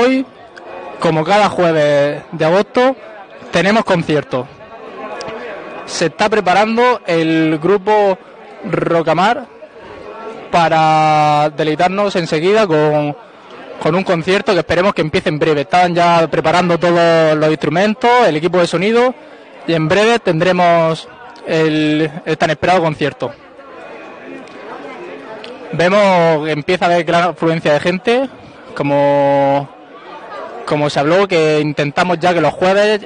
hoy, como cada jueves de agosto, tenemos concierto. Se está preparando el grupo Rocamar para deleitarnos enseguida con, con un concierto que esperemos que empiece en breve. Están ya preparando todos los instrumentos, el equipo de sonido y en breve tendremos el, el tan esperado concierto. Vemos que empieza a haber gran afluencia de gente, como, como se habló, que intentamos ya que los jueves,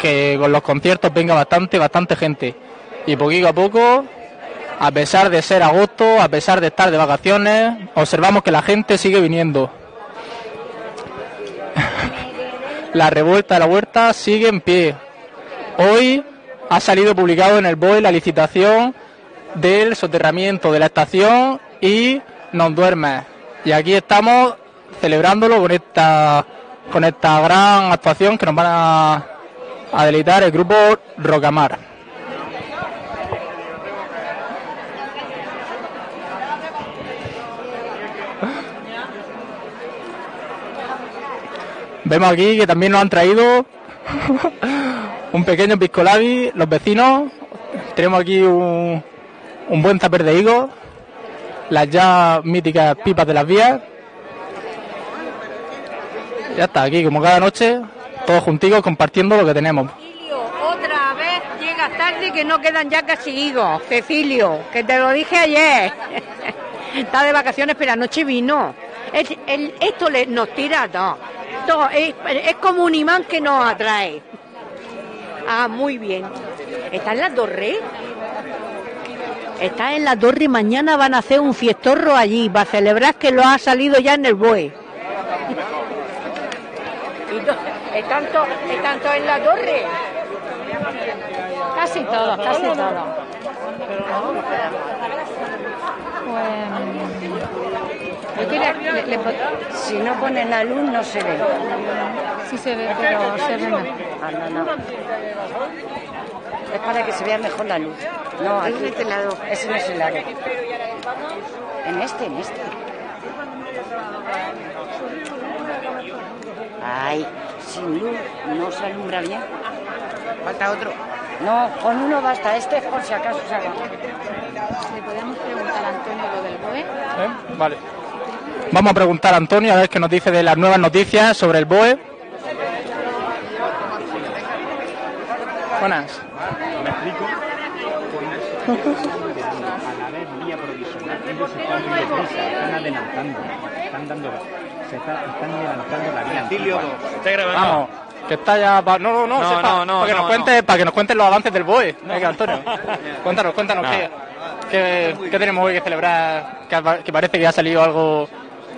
que con los conciertos venga bastante, bastante gente. Y poquito a poco, a pesar de ser agosto, a pesar de estar de vacaciones, observamos que la gente sigue viniendo. La revuelta de la huerta sigue en pie. Hoy ha salido publicado en el BOE la licitación del soterramiento de la estación y nos duerme. Y aquí estamos celebrándolo con esta con esta gran actuación que nos van a, deleitar el grupo Rocamar. Vemos aquí que también nos han traído un pequeño piscolabi, los vecinos. Tenemos aquí un, un buen tupper de higo, las ya míticas pipas de las vías. Ya está, aquí como cada noche, todos juntitos compartiendo lo que tenemos. Cecilio, otra vez llegas tarde que no quedan ya casi higos. Cecilio, que te lo dije ayer. Está de vacaciones, pero anoche vino. Esto le, nos tira a. Todo, es, como un imán que nos atrae. Ah, muy bien. ¿Está en la torre? Está en la torre y mañana van a hacer un fiestorro allí para celebrar que lo ha salido ya en el BOE. Y to- ¿Están, to- están todos en la torre? Casi todos, casi todos. Es que le- le- le pon- si no ponen la luz no se ve. Sí se ve, pero se ve. Ah, no, no. Es para que se vea mejor la luz. No, aquí. este lado. Ese no es el lado. En este, en este. Ay, sin luz no se alumbra bien. Falta otro. No, con uno basta. Este es por si acaso se haga. Le podemos preguntar a Antonio lo del BOE. ¿Eh? Vale. Vamos a preguntar a Antonio a ver qué nos dice de las nuevas noticias sobre el BOE. Buenas. Me explico. A la vez vía provisional, ellos están muy deprisa, están adelantando, están dando, se está- están adelantando la vía. Vamos, que está ya. pa- No, no, no, No, no, no, para, que no, nos cuente, para que nos cuenten los avances del BOE. Venga, Antonio. cuéntanos, cuéntanos qué, qué, qué tenemos hoy que celebrar. Que parece que ha salido algo,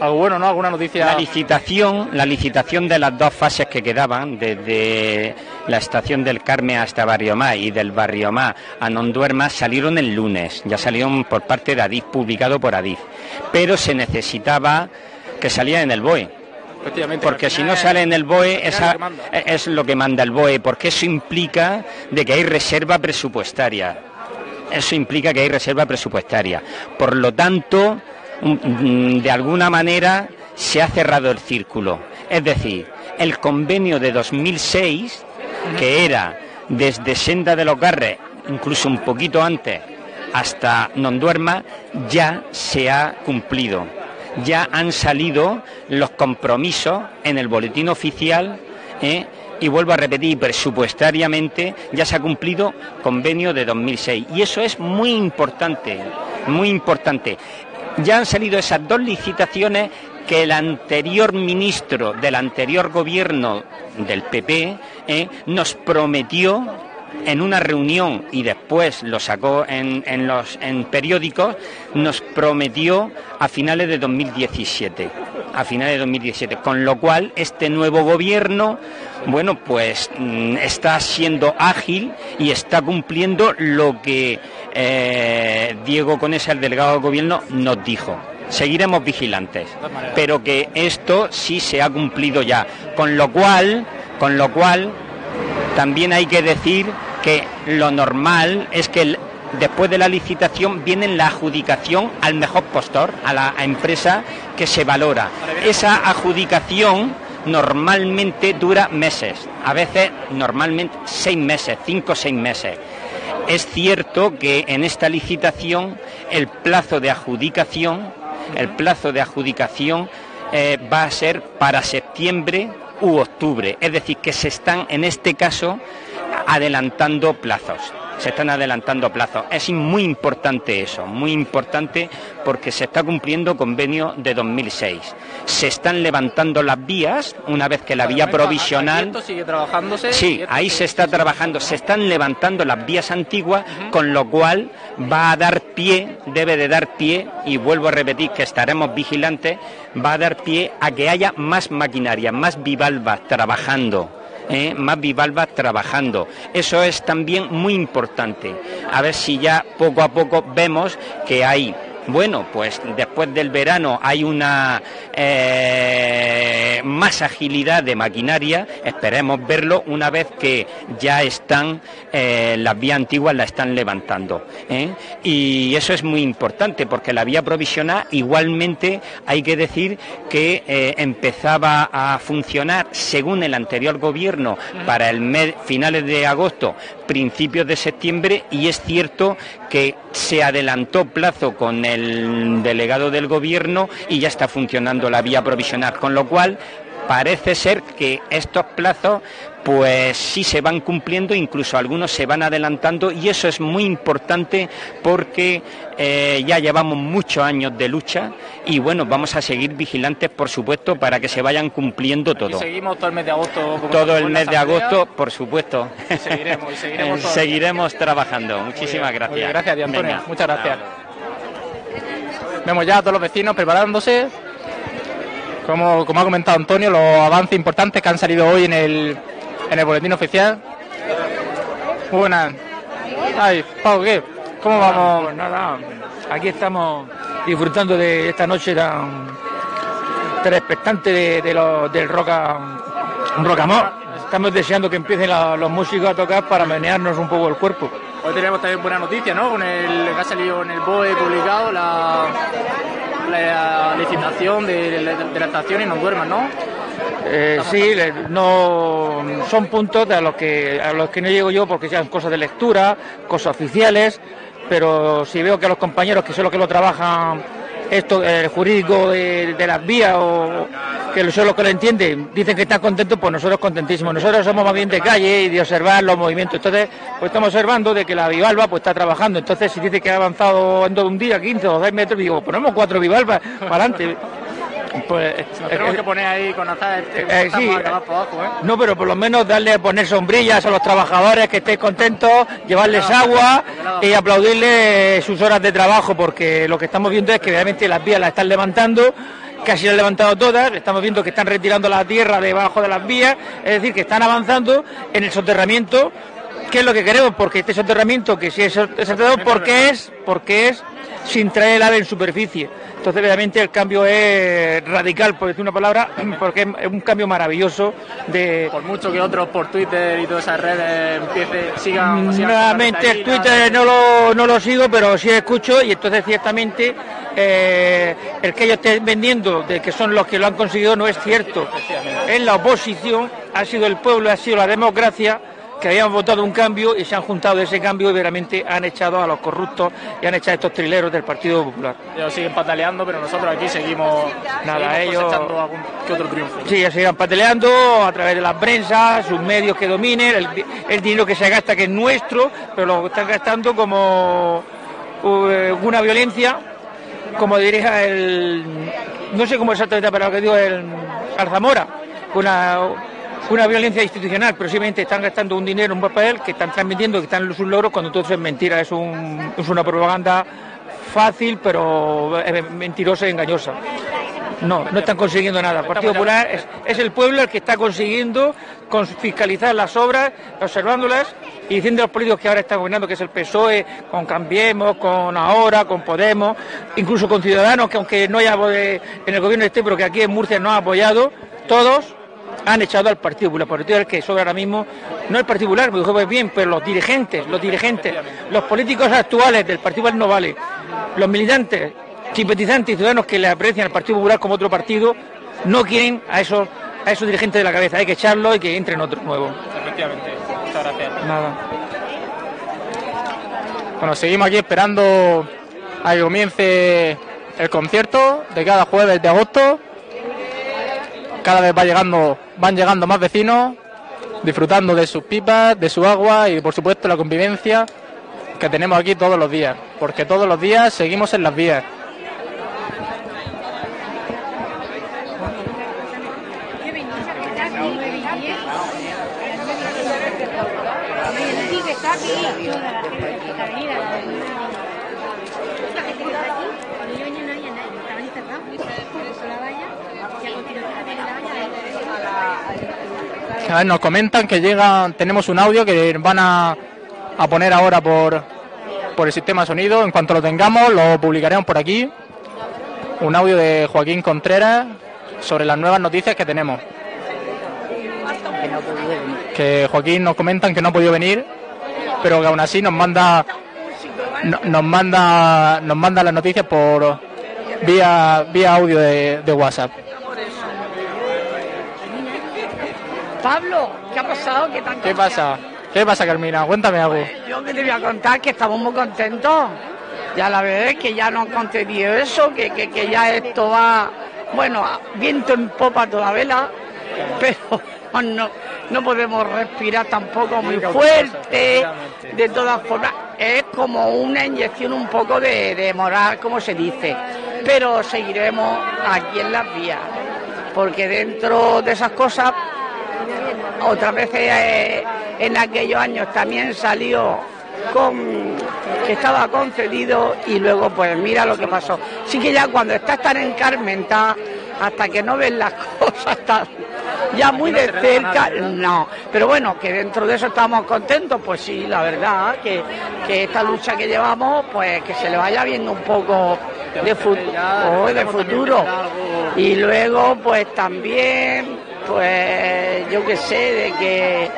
algo bueno, ¿no? Alguna noticia. La licitación, la licitación de las dos fases que quedaban, desde la estación del Carmen hasta Barriomá y del Barriomá a Nonduerma, salieron el lunes. Ya salieron por parte de Adif, publicado por Adif. Pero se necesitaba que saliera en el BOE. Porque si no sale en el BOE, esa- es lo que manda. el BOE, porque eso implica de que hay reserva presupuestaria. Eso implica que hay reserva presupuestaria. Por lo tanto, mm, de alguna manera se ha cerrado el círculo. Es decir, el convenio de 2006, que era desde Senda de los Garres, incluso un poquito antes, hasta Nonduerma, ya se ha cumplido. Ya han salido los compromisos en el boletín oficial ¿eh? y vuelvo a repetir, presupuestariamente ya se ha cumplido convenio de 2006 y eso es muy importante, muy importante. Ya han salido esas dos licitaciones que el anterior ministro del anterior gobierno del PP ¿eh? nos prometió en una reunión y después lo sacó en, en los en periódicos, nos prometió a finales de 2017. A finales de 2017. Con lo cual, este nuevo gobierno, bueno, pues mm, está siendo ágil y está cumpliendo lo que eh, Diego Conesa, el delegado del gobierno, nos dijo. Seguiremos vigilantes, pero que esto sí se ha cumplido ya. Con lo cual, con lo cual, también hay que decir que lo normal es que después de la licitación viene la adjudicación al mejor postor, a la empresa que se valora. Esa adjudicación normalmente dura meses, a veces normalmente seis meses, cinco o seis meses. Es cierto que en esta licitación el plazo de adjudicación, el plazo de adjudicación eh, va a ser para septiembre u octubre, es decir, que se están en este caso adelantando plazos se están adelantando plazos. Es muy importante eso, muy importante porque se está cumpliendo convenio de 2006. Se están levantando las vías una vez que la vía provisional sigue trabajándose. Sí, ahí se está trabajando, se están levantando las vías antiguas, con lo cual va a dar pie, debe de dar pie y vuelvo a repetir que estaremos vigilantes, va a dar pie a que haya más maquinaria, más bivalvas trabajando ¿eh? más bivalvas trabajando. Eso es también muy importante. A ver si ya poco a poco vemos que hay bueno, pues después del verano hay una eh, más agilidad de maquinaria, esperemos verlo una vez que ya están eh, las vías antiguas la están levantando. ¿eh? Y eso es muy importante porque la vía provisional igualmente hay que decir que empezaba a funcionar según el anterior gobierno para el mes finales de agosto, principios de septiembre y es cierto que se adelantó plazo con el delegado del gobierno y ya está funcionando la vía provisional, con lo cual parece ser que estos plazos pues sí se van cumpliendo, incluso algunos se van adelantando y eso es muy importante porque eh, ya llevamos muchos años de lucha y bueno, vamos a seguir vigilantes por supuesto para que se vayan cumpliendo todo. seguimos todo el mes de agosto. Todo el mes de agosto, por supuesto. seguiremos, seguiremos, seguiremos trabajando. Muchísimas gracias. gracias, Antonio. Muchas gracias. Vemos ya a todos los vecinos preparándose. Como, como ha comentado Antonio, los avances importantes que han salido hoy en el, en el boletín oficial. Muy buenas. Ay, Pau, ¿qué? ¿Cómo vamos? Pues nada, aquí estamos disfrutando de esta noche tan, tan expectante de, de del roca, rocamor. Estamos deseando que empiecen la- los músicos a tocar para menearnos un poco el cuerpo. Hoy tenemos también buena noticia, ¿no? Con el que ha salido en el BOE publicado la, la licitación de, de- de la estación y no duerman, ¿no? Eh, sí, no son puntos de a los que a los que no llego yo porque sean cosas de lectura, cosas oficiales, pero si veo que los compañeros que son los que lo trabajan esto el jurídico de, de las vías o que son los que lo entienden, dicen que están contentos, pues nosotros contentísimos. Nosotros somos más bien de calle y de observar los movimientos. Entonces, pues estamos observando de que la bivalva pues está trabajando. Entonces, si dice que ha avanzado en todo un día 15 o 6 metros, digo, ponemos cuatro bivalvas para adelante. Pues, Nos tenemos eh, que poner ahí con azar este, eh, sí, a ¿eh? no, pero por lo menos darle poner sombrillas a los trabajadores que estén contentos, llevarles agua y aplaudirles sus horas de trabajo, porque lo que estamos viendo es que realmente las vías las están levantando, casi las han levantado todas, estamos viendo que están retirando la tierra debajo de las vías, es decir, que están avanzando en el soterramiento, que es lo que queremos, porque este soterramiento, que si es soterrado, porque es, porque es sin traer el ave en superficie. Entonces, realmente el cambio es radical, por decir una palabra, porque es un cambio maravilloso de, Por mucho que otros por Twitter y todas esas redes empiece, sigan... sigan Nuevamente el Twitter no lo, no lo sigo, pero sí escucho y entonces ciertamente eh, el que ellos estén vendiendo de que son los que lo han conseguido no es cierto. Es la oposición, ha sido el pueblo, ha sido la democracia que habían votado un cambio y se han juntado de ese cambio y veramente han echado a los corruptos y han echado a estos trileros del Partido Popular. Ellos siguen pataleando, pero nosotros aquí seguimos, Nada, seguimos ellos- algún que otro triunfo. Sí, ya se irán pateleando a través de las prensas, sus medios que dominen, el, el dinero que se gasta que es nuestro, pero lo están gastando como eh, una violencia, como diría el, no sé cómo exactamente, pero lo que digo el Alzamora, una, una violencia institucional, pero simplemente están gastando un dinero, un papel que están transmitiendo, que están sus logros, cuando todo eso es mentira, es, un, es una propaganda fácil, pero eh, mentirosa y engañosa. No, no están consiguiendo nada. El Partido Popular es, es el pueblo el que está consiguiendo con- fiscalizar las obras, observándolas y diciendo a los políticos que ahora están gobernando, que es el PSOE, con Cambiemos, con Ahora, con Podemos, incluso con Ciudadanos, que aunque no haya en el gobierno este, pero que aquí en Murcia no ha apoyado, todos han echado al Partido Popular. El Partido Popular que sobra ahora mismo, no el Partido Popular, me dijo pues bien, pero los dirigentes, los dirigentes, los políticos actuales del Partido Popular no vale, los militantes, simpatizantes y ciudadanos que le aprecian al Partido Popular como otro partido, no quieren a esos, a esos dirigentes de la cabeza, hay que echarlos y que entren otros nuevos. Efectivamente. Muchas gracias. Nada. Bueno, seguimos aquí esperando a que comience el concierto de cada jueves de agosto. Cada vez va llegando, van llegando más vecinos, disfrutando de sus pipas, de su agua y por supuesto la convivencia que tenemos aquí todos los días, porque todos los días seguimos en las vías. A ver, nos comentan que llegan, tenemos un audio que van a, a poner ahora por, por el sistema sonido. En cuanto lo tengamos, lo publicaremos por aquí. Un audio de Joaquín Contreras sobre las nuevas noticias que tenemos. Que Joaquín nos comentan que no ha podido venir, pero que aún así nos manda no- nos manda nos manda las noticias por vía vía audio de WhatsApp. Pablo, ¿qué ha pasado? ¿Qué, tanto ¿Qué pasa? ¿Qué pasa, Carmina? Cuéntame algo. Yo que te voy a contar que estamos muy contentos. Ya la verdad es que ya nos han concedido eso, que, que, que ya esto va, bueno, viento en popa toda vela, pero no, no podemos respirar tampoco muy fuerte. De todas formas, es como una inyección un poco de, de moral, como se dice. Pero seguiremos aquí en las vías, porque dentro de esas cosas otras veces eh, en aquellos años también salió con que estaba concedido y luego pues mira lo que pasó. Sí que ya cuando estás tan encarmentada, hasta que no ves las cosas tan ya muy de cerca, no. Pero bueno, que dentro de eso estamos contentos, pues sí, la verdad, que, que esta lucha que llevamos, pues que se le vaya viendo un poco de, futuro de futuro. Y luego pues también pues yo que sé, de que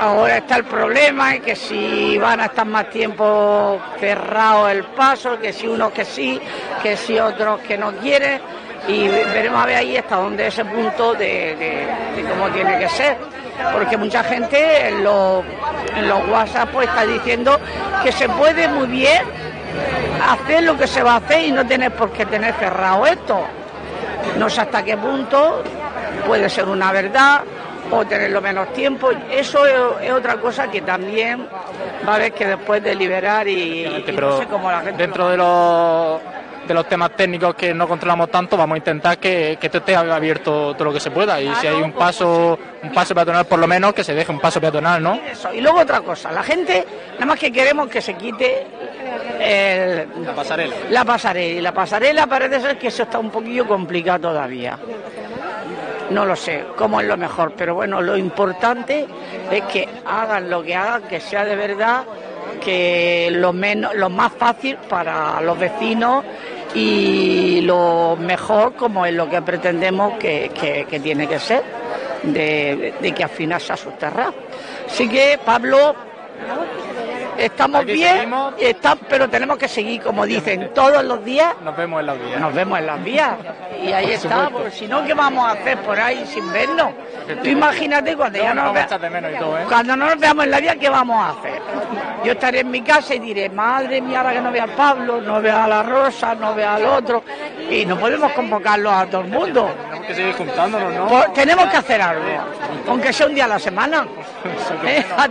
ahora está el problema y que si van a estar más tiempo cerrado el paso, que si unos que sí, que si otros que no quieren y veremos a ver ahí hasta dónde ese punto de, cómo tiene que ser. Porque mucha gente en los, los WhatsApp pues está diciendo que se puede muy bien hacer lo que se va a hacer y no tener por qué tener cerrado esto. No sé hasta qué punto puede ser una verdad o tenerlo menos tiempo. Eso es, es otra cosa que también va a haber que después deliberar y, y pero no sé cómo la gente dentro de los de los temas técnicos que no controlamos tanto, vamos a intentar que, que esto esté abierto todo lo que se pueda. Y si hay un paso, un paso peatonal por lo menos, que se deje un paso peatonal, ¿no? Eso. Y luego otra cosa, la gente, nada más que queremos que se quite el- La pasarela. la pasarela. Y la pasarela parece ser que eso está un poquillo complicado todavía. No lo sé cómo es lo mejor, pero bueno, lo importante es que hagan lo que hagan, que sea de verdad, que lo, menos, lo más fácil para los vecinos y lo mejor como es lo que pretendemos que, tiene que ser, de, que al final se asusterra. Así que, Pablo, estamos bien, seguimos. está- pero tenemos que seguir, como dicen, todos los días Nos vemos en la vía. nos vemos en las vías. Y ahí Por está, porque si no, ¿qué vamos a hacer por ahí sin vernos? Tú imagínate cuando ya No, nos nos vea- echas de menos y todo, ¿eh? cuando no nos veamos en la vía, ¿qué vamos a hacer? Yo estaré en mi casa y diré, madre mía, ahora que no vea a Pablo, no vea a la Rosa, no vea al otro, y no podemos convocarlos a todo el mundo. Tenemos que seguir juntándonos, ¿no? Pues tenemos que hacer algo, aunque sea un día a la semana. ¿eh? A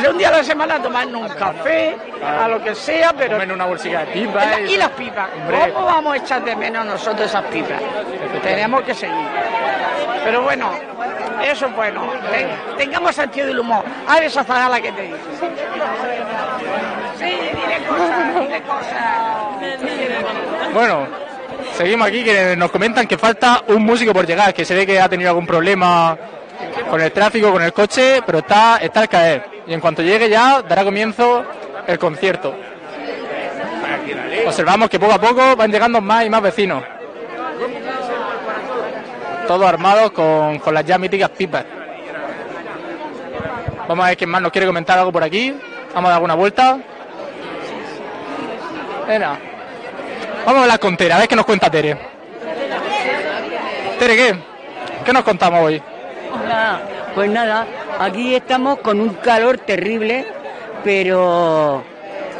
sea un día a la semana tomarnos un café, a lo que sea, pero Comer una bolsilla de pipas. y las pipas. Hombre. ¿Cómo vamos a echar de menos nosotros esas pipas? Tenemos que seguir. Pero bueno, eso es bueno. Ten- tengamos sentido del humor. A ver esa zagala que te dice. Sí, dile cosas, dile cosas. Bueno, seguimos aquí que nos comentan que falta un músico por llegar, que se ve que ha tenido algún problema con el tráfico, con el coche, pero está, está al caer. Y en cuanto llegue ya dará comienzo el concierto. Observamos que poco a poco van llegando más y más vecinos. todos armados con, con las ya míticas pipas. Vamos a ver quién más nos quiere comentar algo por aquí. Vamos a dar una vuelta. Venga. Vamos a hablar con Tere, a ver qué nos cuenta Tere. Tere, ¿qué? ¿Qué nos contamos hoy? Hola, pues nada, aquí estamos con un calor terrible, pero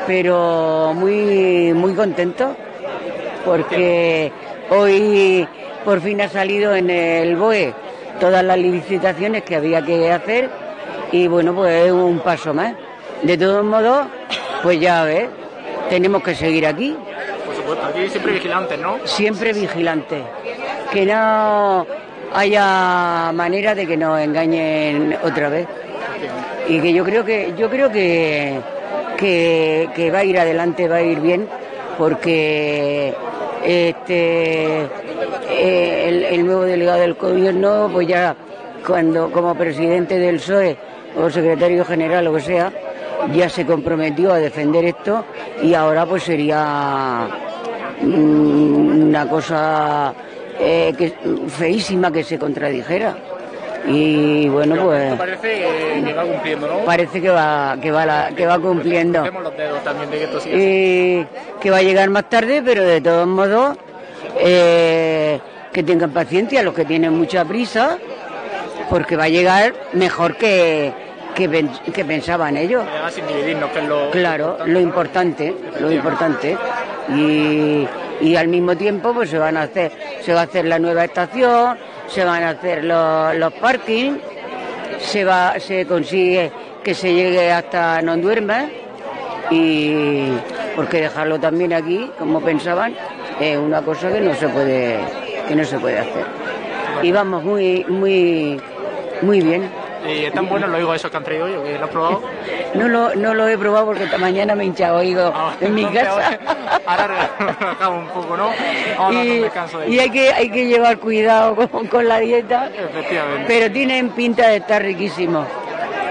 pero muy muy contento porque hoy por fin ha salido en el BOE todas las licitaciones que había que hacer y bueno, pues es un paso más. De todos modos, pues ya ves, tenemos que seguir aquí, Por supuesto, aquí siempre vigilantes, ¿no? siempre vigilantes, que no haya manera de que nos engañen otra vez. Y que yo creo que yo creo que, que, va a ir adelante, va a ir bien, porque este eh, el, el nuevo delegado del gobierno, pues ya cuando como presidente del PSOE o secretario general o que sea, ya se comprometió a defender esto y ahora pues sería mm, una cosa eh, que, feísima que se contradijera. Y bueno, pues Parece que, que va cumpliendo, ¿no? parece que va, que va, la- que va cumpliendo. Tenemos los dedos también de que esto siga así. Y que va a llegar más tarde, pero de todos modos, eh, que tengan paciencia los que tienen mucha prisa, porque va a llegar mejor que, que, pen- que pensaban ellos. Además, sin dividirnos, que es lo... Claro, lo importante, lo importante. Y, y al mismo tiempo pues se van a hacer, se va a hacer la nueva estación, se van a hacer los, los parkings, se va, se consigue que se llegue hasta no duerma y porque dejarlo también aquí, como pensaban, es una cosa que no se puede, que no se puede hacer. Y vamos muy, muy, muy bien. Y están buenos los higos esos que han traído hoy, ¿o que lo has probado. No lo, no lo he probado porque esta mañana me he hinchado oído Ah, en mi casa. Ahora relajamos un poco, ¿no? Y, de y hay que hay que llevar cuidado con, con la dieta Efectivamente. pero tienen pinta de estar riquísimos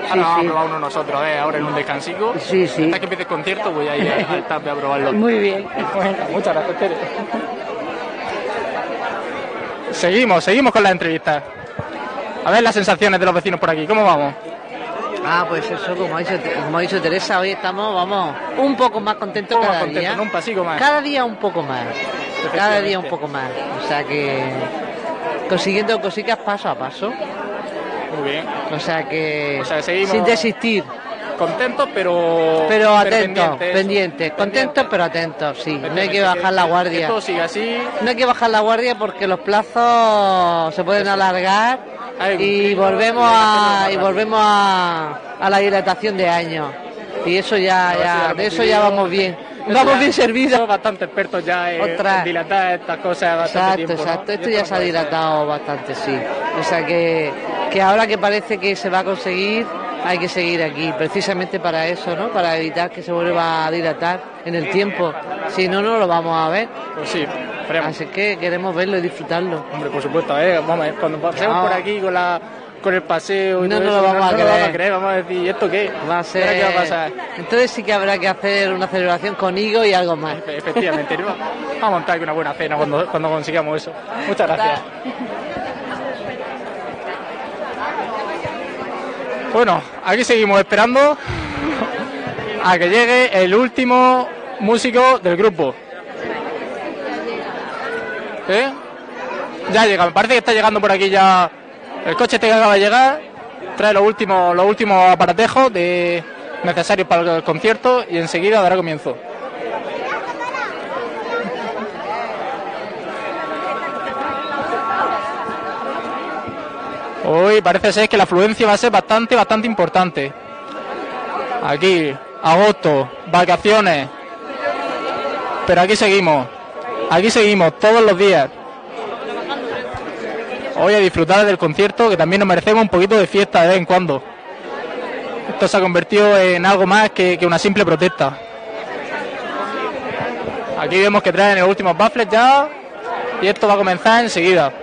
Ahora vamos a probar uno nosotros, eh, ahora en un descansico. Sí, sí. Hasta que empiece el concierto voy a ir a- al TAP a probarlo. muy bien Bueno, muchas gracias, Tere. Seguimos, seguimos con las entrevistas. A ver las sensaciones de los vecinos por aquí, ¿cómo vamos? Ah, pues eso, como ha dicho, como ha dicho Teresa, hoy estamos, vamos, un poco más contentos poco cada más contento, día. ¿no? Un pasico más. Cada día un poco más. Cada día un poco más. O sea que consiguiendo cositas paso a paso. Muy bien. O sea que, O sea, seguimos- sin desistir, Contentos, pero... pero atentos, pendientes. pendientes, contentos pero atentos, sí. No hay que bajar la guardia. Esto sigue así. No hay que bajar la guardia porque los plazos se pueden alargar y volvemos a y volvemos a, a la dilatación de años. Y eso ya, ya de eso ya vamos bien. Vamos bien servidos. Somos bastante expertos ya en, Otra. en dilatar estas cosas bastante Exacto, exacto. Esto ya se ha dilatado bastante, sí. O sea que, que ahora que parece que se va a conseguir, hay que seguir aquí, precisamente para eso, ¿no? Para evitar que se vuelva a dilatar en el tiempo. Si no, no lo vamos a ver. Pues sí, esperemos. Así que queremos verlo y disfrutarlo. Hombre, por supuesto, eh, vamos a ver, cuando pasemos No. por aquí con la con el paseo y No todo eso, lo vamos a no, creer. vamos a creer, vamos a decir, ¿y esto qué? Va a ¿Ahora ser... ¿Qué va a pasar? Entonces sí que habrá que hacer una celebración con Higo y algo más. Efe- Efectivamente, vamos a montar aquí una buena cena cuando, cuando consigamos eso. Muchas gracias. Bueno, aquí seguimos esperando a que llegue el último músico del grupo. ¿Eh? Ya llega, me parece que está llegando por aquí ya el coche este que acaba de llegar. Trae los últimos, los últimos aparatejos de, necesarios para el concierto y enseguida dará comienzo. Hoy parece ser que la afluencia va a ser bastante, bastante importante. Aquí, agosto, vacaciones. Pero aquí seguimos. Aquí seguimos todos los días. Hoy a disfrutar del concierto, que también nos merecemos un poquito de fiesta de vez en cuando. Esto se ha convertido en algo más que, que una simple protesta. Aquí vemos que traen los últimos baffles ya. Y esto va a comenzar enseguida.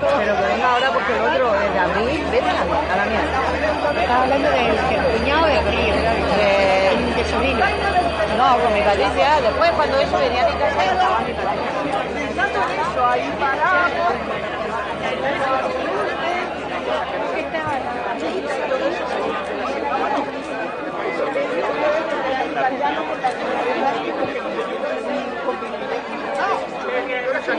Pero que venga ahora porque el otro, el de abril, vete a la, a la mierda. Estaba hablando del del cuñado de abril, de, de sobrino. No, con mi Patricia. Después cuando eso venía a mi casa estaba mi Patricia. Eso. Vamos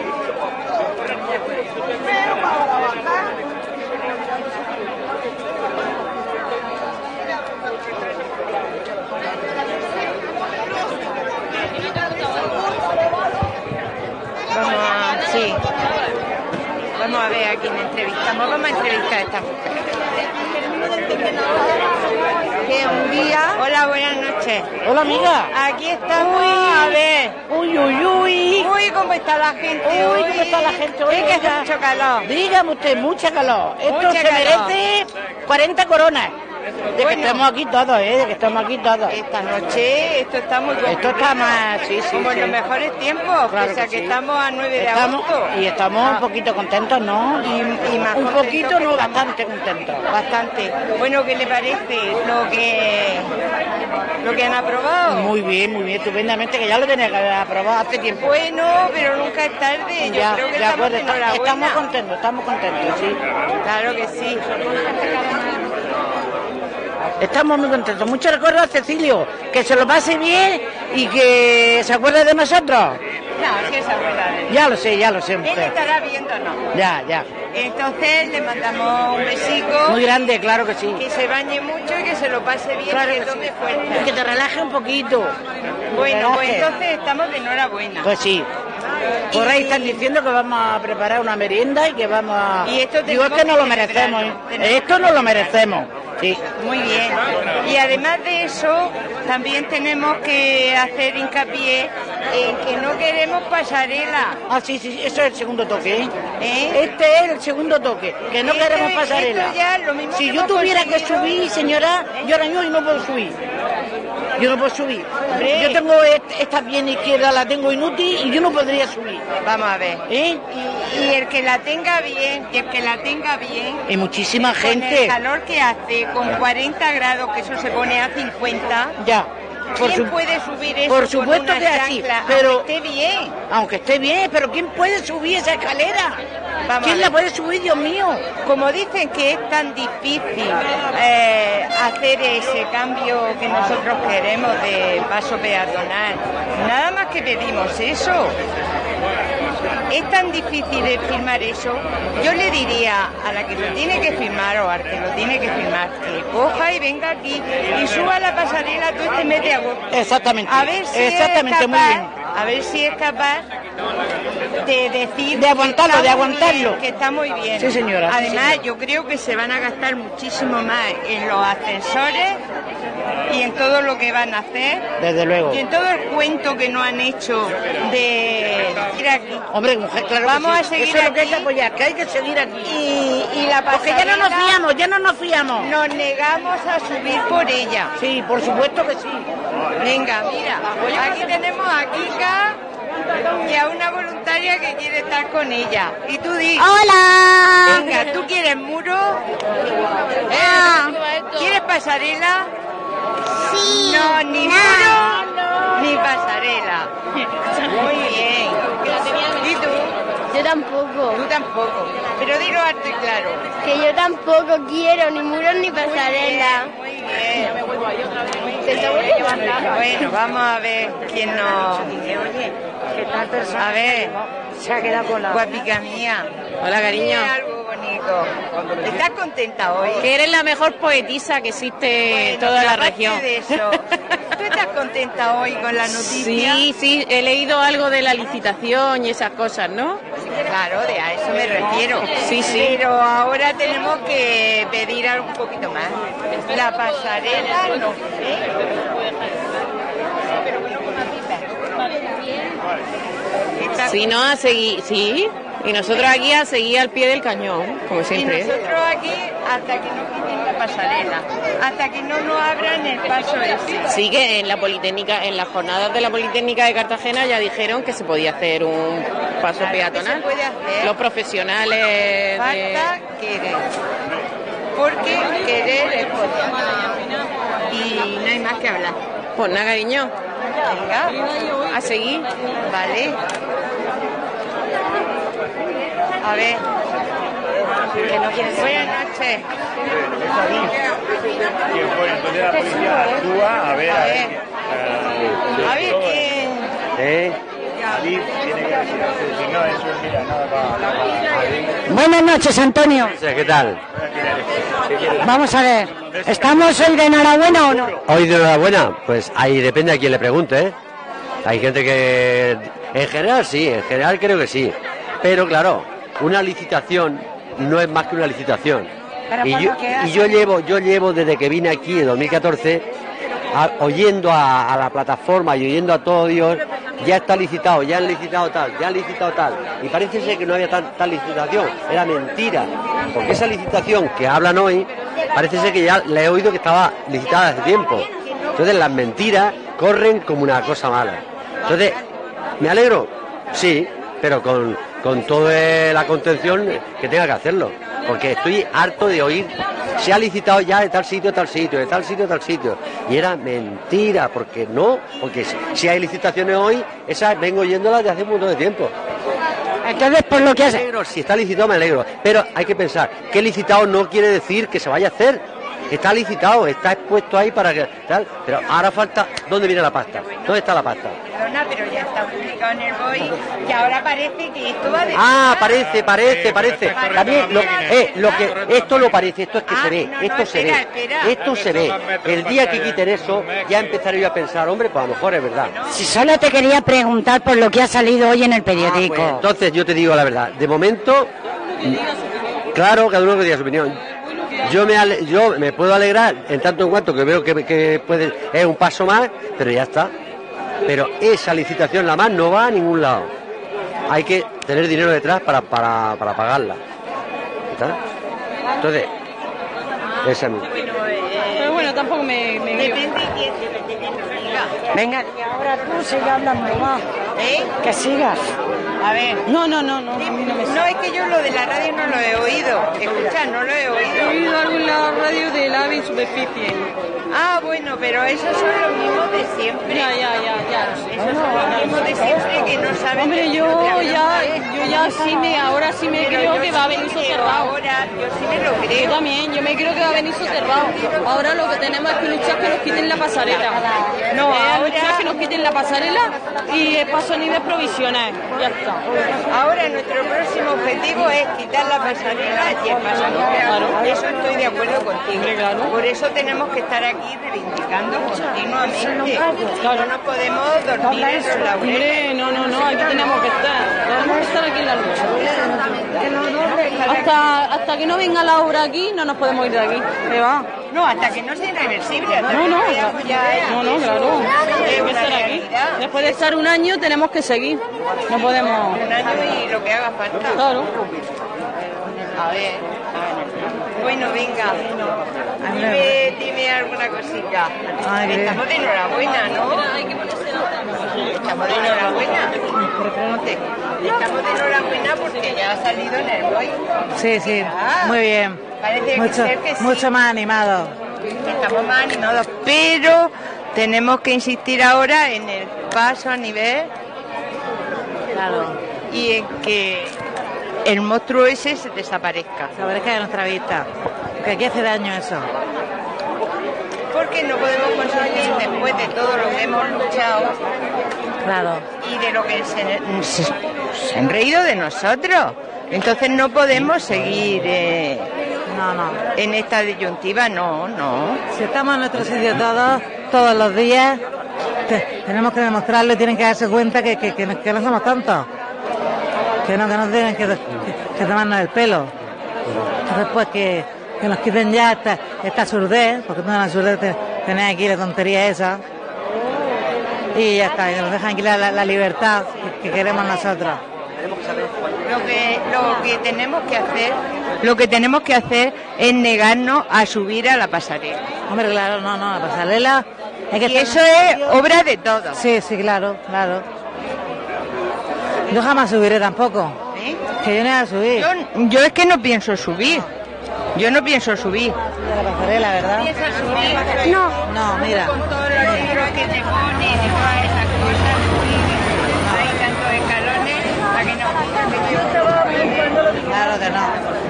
a, sí. Vamos a ver a quién entrevistamos. Vamos a entrevistar a esta mujer. Que un día. Hola, buenas noches. Hola, amiga. Aquí estamos. A ver. Uy, uy, uy. Uy, cómo está la gente. Uy, cómo está la gente hoy. Es que hace mucho calor. Dígame usted, mucha calor. Esto Mucha se calor. merece 40 coronas. De que estemos aquí todos, ¿eh? De que estamos aquí todos. Esta noche esto está muy Esto está más, sí, sí, Como en los mejores tiempos, Claro pese a que que sí. estamos a 9 de Estamos, agosto. y estamos un poquito contentos, ¿no? Y, y más Un poquito, no, bastante contentos. Bastante. Bueno, ¿qué le parece lo que lo que han aprobado? Muy bien, muy bien, estupendamente, que ya lo tenía que haber aprobado hace tiempo. Bueno, pero nunca es tarde. Yo ya, creo que estamos acuerdo, está- estamos contentos, estamos contentos, sí. Claro que sí. Estamos muy contentos. Muchos recuerdos a Cecilio, que se lo pase bien y que se acuerde de nosotros. No, si esa abuela de Ya lo sé, ya lo sé, Él mujer. estará viéndonos. Ya, ya. Entonces le mandamos un besico. Muy grande, claro que sí. Que se bañe mucho y que se lo pase bien, Claro que que tome sí. fuerza. Y que te relaje un poquito. Bueno, pues entonces estamos de enhorabuena. Pues sí. Por ahí están diciendo que vamos a preparar una merienda y que vamos a... Y esto Digo, es que no lo merecemos. ¿eh? Esto no lo merecemos. Sí. Muy bien. Y además de eso, también tenemos que hacer hincapié en que no queremos pasarela. Ah, sí, sí, eso es el segundo toque, ¿eh? ¿eh? Este es el segundo toque, que no queremos pasarela. esto ya es lo mismo si que yo tuviera que subir, señora, yo ahora mismo no puedo subir. Yo no puedo subir. Hombre. Yo tengo est- esta pierna izquierda, la tengo inútil y yo no podría subir. Vamos a ver. ¿Eh? Y, y el que la tenga bien, y el que la tenga bien, Y muchísima con el gente. calor que hace, con 40 grados, que eso se pone a 50, Ya. Por, ¿quién su- puede subir eso por con supuesto una que así, pero- aunque esté bien? aunque esté bien, pero ¿quién puede subir esa escalera? Vamos ¿Quién la puede subir, Dios mío? Como dicen que es tan difícil eh, hacer ese cambio que nosotros queremos de paso peatonal, nada más que pedimos eso. Es tan difícil de firmar eso. Yo le diría a la que lo tiene que firmar o al que lo tiene que firmar que coja y venga aquí y suba la pasarela todo este mes de agosto. Exactamente. A ver si Exactamente, es muy capaz, bien. A ver si es capaz de decir De aguantarlo, que de está muy aguantarlo. bien, que está muy bien. Sí, señora, sí, Además, señora. yo creo que se van a gastar muchísimo más en los ascensores y en todo lo que van a hacer Desde luego. y en todo el cuento que nos han hecho de ir aquí. Hombre, mujer, claro que Vamos sí. a seguir Eso es lo que hay que aquí. apoyar, que hay que seguir aquí. Y, y la Porque ya no nos fiamos, ya no nos fiamos. Nos negamos a subir por ella. Sí, por supuesto que sí. Venga, mira, aquí tenemos a Y a una voluntaria que quiere estar con ella. Y tú di. Hola. Venga, ¿tú quieres muro? Eh, ¿Quieres pasarela? Sí. No, ni No. muro ni pasarela. Muy bien. ¿Y tú? Yo tampoco. Tú tampoco. Pero dilo alto y claro. Que yo tampoco quiero ni muros ni pasarela. Muy bien. Bueno, vamos a ver quién nos... A ver, Se ha quedado con la... guapica mía. Hola, cariño. ¿Estás contenta hoy? Que eres la mejor poetisa que existe en Bueno, toda la región. de eso, ¿tú estás contenta hoy con la noticia? Sí, sí, he leído algo de la licitación y esas cosas, ¿no? Claro, de a eso me refiero. Sí, sí. Pero ahora tenemos que pedir algo un poquito más. La pasarela, no sé. Si no, a seguir, sí. Y nosotros aquí a seguir al pie del cañón, como Y siempre. nosotros aquí hasta que no quiten la pasarela, hasta que no nos abran el paso ese. Sí que en la Politécnica, en las jornadas de la Politécnica de Cartagena ya dijeron que se podía hacer un paso Claro peatonal. se puede hacer. Los profesionales de... Falta querer. Porque querer es poder. Y no hay más que hablar. Pues nada, cariño. Venga. A seguir. Vale. A ver. Que no quieres Buenas noches. ¿Quién fue? Entonces la policía actúa, a ver, a ver. A ver. ¿Eh? Buenas noches, Antonio. ¿Qué tal? Vamos a ver. ¿Estamos hoy de enhorabuena o no? Hoy de enhorabuena, pues ahí depende a quién le pregunte, ¿eh? Hay gente que, en general sí, en general creo que sí. Pero claro, una licitación no es más que una licitación. Y yo, y llevo, yo llevo desde que vine aquí en 2014 a- oyendo a, a la plataforma y oyendo a todo Dios, ya está licitado, ya han licitado tal, ya han licitado tal. Y parece ser que no había tan- tal licitación, era mentira. Porque esa licitación que hablan hoy, parece ser que ya la he oído que estaba licitada hace tiempo. Entonces las mentiras corren como una cosa mala. Entonces, ¿me alegro? Sí, pero con, con toda la contención que tenga que hacerlo. Porque estoy harto de oír, se ha licitado ya de tal sitio tal sitio, de tal sitio tal sitio. Y era mentira, porque no, porque si- hay licitaciones hoy, esas vengo oyéndolas de hace un montón de tiempo. Entonces, por lo que hace... Me alegro, si está licitado me alegro. Pero hay que pensar, que licitado no quiere decir que se vaya a hacer. Está licitado, está expuesto ahí para que tal. Pero ahora falta, ¿dónde viene la pasta? ¿Dónde está la pasta? Perdona, pero ya está publicado en el BOI que ahora parece que esto va de Ah, parece, parece, parece. También lo, eh, lo que esto lo parece, esto es que se ve, esto se ve, esto se ve. El día que quiten eso, ya empezaré yo a pensar, hombre, pues a lo mejor es verdad. Si solo te quería preguntar por lo que ha salido hoy en el periódico. Pues entonces yo te digo la verdad, de momento, claro, cada uno que diga su opinión. Yo me, ale- yo me puedo alegrar en tanto en cuanto que veo que, que puede, es un paso más, pero ya está. Pero esa licitación la más no va a ningún lado. Hay que tener dinero detrás para, para, para pagarla. ¿Está? Entonces, esa es mi- Pero bueno, tampoco me... me Depende quién, depende Venga, ahora tú sigue hablando más. ¿Eh? Que sigas. A ver. No, no, no, no. No, es que yo lo de la radio no lo he oído. Escucha, no lo he oído. He oído algo en la radio del AVE en superficie. Ah, bueno, pero esos son los mismos de siempre. Ya, ya, ya, ya. Esos son los de siempre que no saben. Hombre, que yo ya, yo ya sí me, ahora sí me creo yo que va a venir soterrado. Ahora, yo sí me lo Yo creo. también, yo me creo que va a venir soterrado. Ahora lo que tenemos es que luchar que nos quiten la pasarela. No, Eh, ahora- que nos quiten la pasarela y a nivel provisional. Ya está. Ahora nuestro próximo objetivo es quitar la pasarela y el paso a nivel. Eso estoy de acuerdo contigo. Por eso tenemos que estar aquí reivindicando continuamente. No nos podemos dormir en los laureles. No, no, no, aquí tenemos que estar. Tenemos que estar aquí en la lucha. Hasta, hasta que no venga la obra aquí, no nos podemos ir de aquí. ¿Qué va? No, hasta que no sea irreversible. hasta No, que no, ya no, no, claro. que estar aquí. Después de estar un año tenemos que seguir. No podemos. Un año y lo que haga falta. Claro. A ver. Bueno, venga. Dime, dime alguna cosita. Estamos de enhorabuena, ¿no? Estamos de enhorabuena. Estamos de enhorabuena porque ya ha salido en el BOI. Sí, sí, muy bien. Parece que Mucho, ser que sí. mucho más animado. Estamos más animados, pero tenemos que insistir ahora en el paso a nivel Claro. y en que el monstruo ese se desaparezca. Desaparezca de nuestra vista. Que aquí hace daño eso. Porque no podemos conseguir, después de todo lo que hemos luchado Claro. y de lo que se, se- se han reído de nosotros, Entonces no podemos seguir eh, No, no. en esta disyuntiva, no, no. Si estamos en nuestro sitio todos, todos los días, te- tenemos que demostrarlo y tienen que darse cuenta que, que, que no, que no somos tontos. Que no, que no tienen que, que, que tomarnos el pelo. Entonces, pues que, que nos quiten ya esta, esta surdez, porque toda la surdez te, tenés aquí la tontería esa. Y ya está, que nos dejan aquí la, la- la libertad que, que queremos nosotros. Lo que, lo que tenemos que hacer, lo que tenemos que hacer es negarnos a subir a la pasarela. Hombre, claro, no, no, la pasarela. Es que y eso es obra de todos. Sí, sí, claro, claro. Yo jamás subiré tampoco. Que yo no voy a subir. Yo, yo es que no pienso subir. Yo no pienso subir. la pasarela, ¿verdad? No. No, mira. Con todos los libros que te ponen y todas esas cosas, hay tantos escalones, a que no. Claro que no.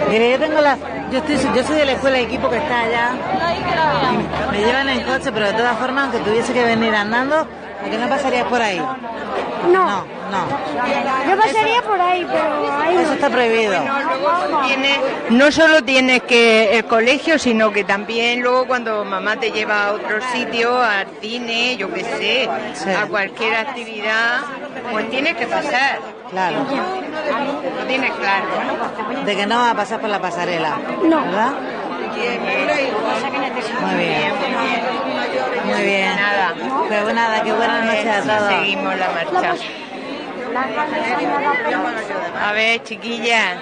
Mire, yo tengo la. Yo, estoy, yo soy de la escuela de equipo que está allá. Me llevan en coche, pero de todas formas, aunque tuviese que venir andando, ¿a que no pasarías por ahí? No. No, no. Yo pasaría por ahí, pero ahí Eso está prohibido. Tienes- no solo tienes que el colegio, sino que también luego cuando mamá te lleva a otro sitio, al cine, yo qué sé, a cualquier actividad, pues tienes que pasar. Claro. Lo tienes claro, ¿no? De que no va a pasar por la pasarela. No. ¿Verdad? Muy bien. Muy bien. Nada. Pues nada, qué buenas noches a todos. Seguimos la marcha. A ver, chiquillas.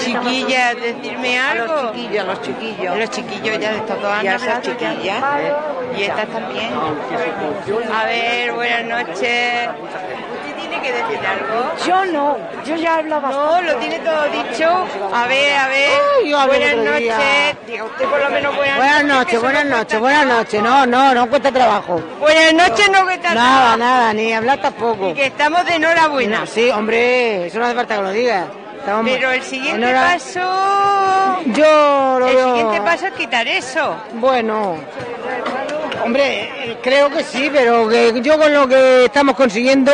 Chiquillas, decirme algo. los chiquillos, los chiquillos. Los chiquillos ya de estos dos años, esas las chiquillas. chiquillas. Y estas también. A ver, buenas noches. ¿Usted tiene que decir algo? Yo no, yo ya hablaba. No, lo tiene todo dicho. A ver, a ver. Ay, yo hablo buenas noches. Diga usted por lo menos buenas, noches, buenas no noches, buenas noches. No, no, no cuesta trabajo. Buenas noches, no que tal. Nada, nada, ni hablar tampoco. Y que estamos de enhorabuena. No, sí, hombre, eso no hace falta que lo. Estamos Pero el siguiente paso. Yo lo El veo- siguiente paso es quitar eso. Bueno, hombre, creo que sí, pero que yo con lo que estamos consiguiendo...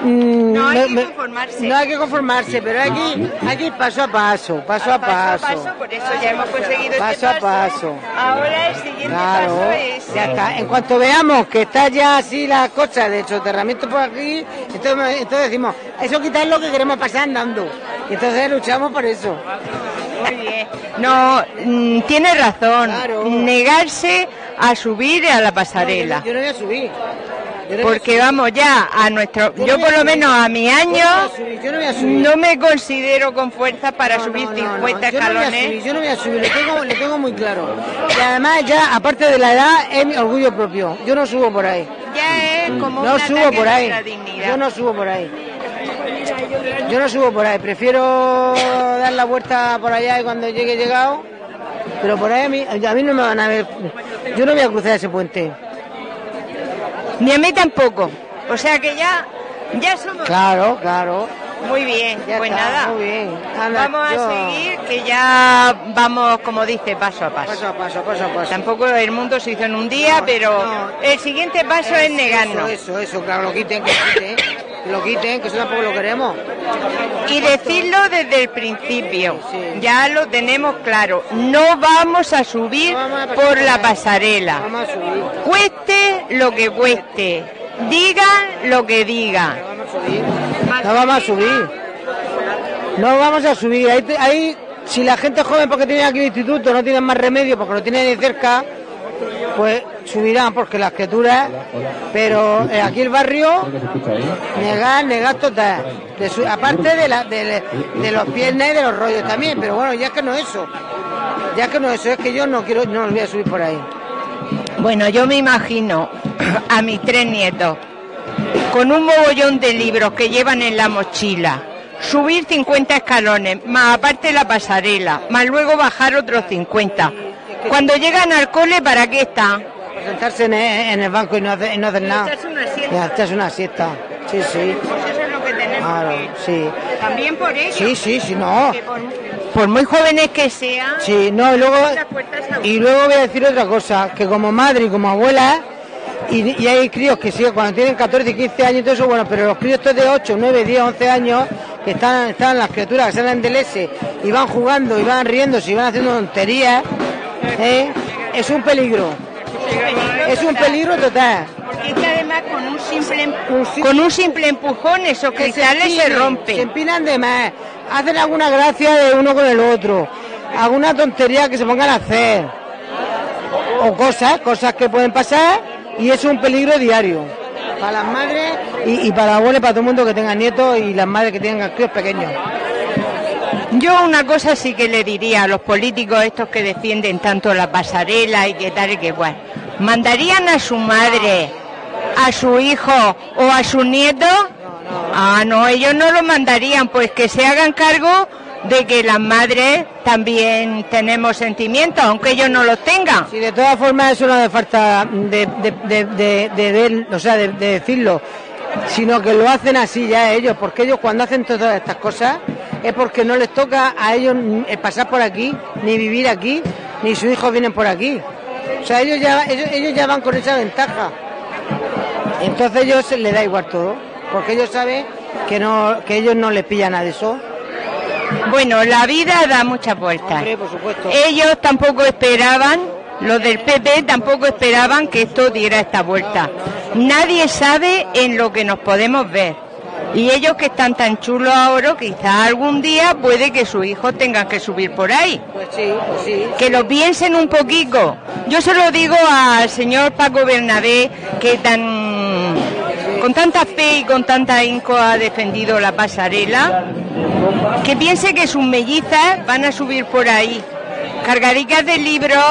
mm, No hay me- que conformarse. No hay que conformarse, pero hay que, hay que ir paso a paso, paso a paso. Paso paso, por eso ya hemos conseguido Paso este a paso. Ahora el siguiente Claro, paso es. ya está. En cuanto veamos que está ya así la cosa de soterramiento por aquí, entonces, entonces decimos, eso quitar lo que queremos pasar andando. Y entonces luchamos por eso. Muy bien. No, mm, tiene razón. Negarse a subir a la pasarela. Yo no voy a subir. Yo no voy a Porque vamos ya a nuestro, yo por lo menos a mi año no me considero con fuerza para subir No, 50 no, yo no voy a escalones. subir, yo no voy a subir, lo tengo, muy claro. Y además ya, aparte de la edad, es mi orgullo propio. Yo no subo por ahí. Ya es como No subo por ahí. Yo no subo por ahí. Yo no subo por ahí. Prefiero dar la vuelta por allá y cuando llegue llegado. Pero por ahí a mí, a mí no me van a ver. Yo no voy a cruzar ese puente. Ni a mí tampoco. O sea que ya, ya somos. Claro, claro. Muy bien, Ya pues está, nada. Muy bien. Anda, Vamos a seguir, que ya vamos, como dice, paso a paso. Paso a paso, paso a paso. Tampoco el mundo se hizo en un día, pero el siguiente paso es negarnos. Eso, eso, eso, claro, lo quiten, que lo quiten. Que lo quiten, que eso tampoco lo queremos. Y decirlo desde el principio, ya lo tenemos claro, no vamos a subir por la pasarela, Vamos a subir. cueste lo que cueste, digan lo que digan. No vamos a subir. No vamos a subir. Ahí, ahí, si la gente joven porque tiene aquí el instituto no tienen más remedio porque lo tienen de cerca, pues subirán porque las criaturas. Pero eh, aquí el barrio, negar, negar total. De su- aparte de, la, de, los piernas y de los rollos también. Pero bueno, ya es que no es eso. Ya es que no es eso, es que yo no quiero, no voy a subir por ahí. Bueno, yo me imagino a mis tres nietos con un mogollón de libros que llevan en la mochila, subir 50 escalones, más aparte la pasarela, más luego bajar otros 50. Cuando llegan al cole, ¿para qué están? Sentarse en el, banco y no hacer, y no hacer nada. Echarse una siesta. Echarse una siesta. Sí, sí. Pues eso es lo que tenemos Claro, que... sí. También por ello. Sí, sí, sí, no. por, por muy jóvenes que sean, Sí, no, y luego, y luego voy a decir otra cosa, que como madre y como abuela, y, y hay críos que sí, cuando tienen 14 y 15 años y todo eso, bueno, pero los críos estos de 8, 9, 10, 11 años, que están, están las criaturas que salen del S y van jugando y van riéndose y van haciendo tonterías, ¿eh? es un peligro. Es un peligro total. Porque es que además con un simple, con un simple empujón esos Que cristales se, empinen, rompen. Se empinan de más. Hacen alguna gracia de uno con el otro. Alguna tontería que se pongan a hacer. O cosas, cosas que pueden pasar y es un peligro diario. Para las madres y, y para y para todo el mundo que tenga nietos y las madres que tengan críos pequeños. Yo una cosa sí que le diría a los políticos estos que defienden tanto la pasarela y que tal y que cual. ¿Mandarían a su madre, a su hijo o a su nieto? Ah, no, ellos no lo mandarían, pues que se hagan cargo de que las madres también tenemos sentimientos, aunque ellos no los tengan. Y de todas formas eso no hace falta de, de, de, de- ver- o sea, de, de decirlo, sino que lo hacen así ya ellos, porque ellos cuando hacen todas estas cosas es porque no les toca a ellos pasar por aquí, ni vivir aquí, ni sus hijos vienen por aquí. O sea, ellos ya, ellos, ellos ya van con esa ventaja. Entonces ellos les da igual todo, porque ellos saben que no, que ellos no les pillan de eso. Bueno, la vida da muchas vueltas. Hombre, por supuesto. Ellos tampoco esperaban, los del PP tampoco esperaban que esto diera esta vuelta. Nadie sabe en lo que nos podemos ver. Y ellos que están tan chulos ahora, quizás algún día puede que sus hijos tengan que subir por ahí. Pues sí, pues sí. Que lo piensen un poquito. Yo se lo digo al señor Paco Bernabé, que tan con tanta fe y con tanta inco ha defendido la pasarela, que piense que sus mellizas van a subir por ahí, cargadicas de libros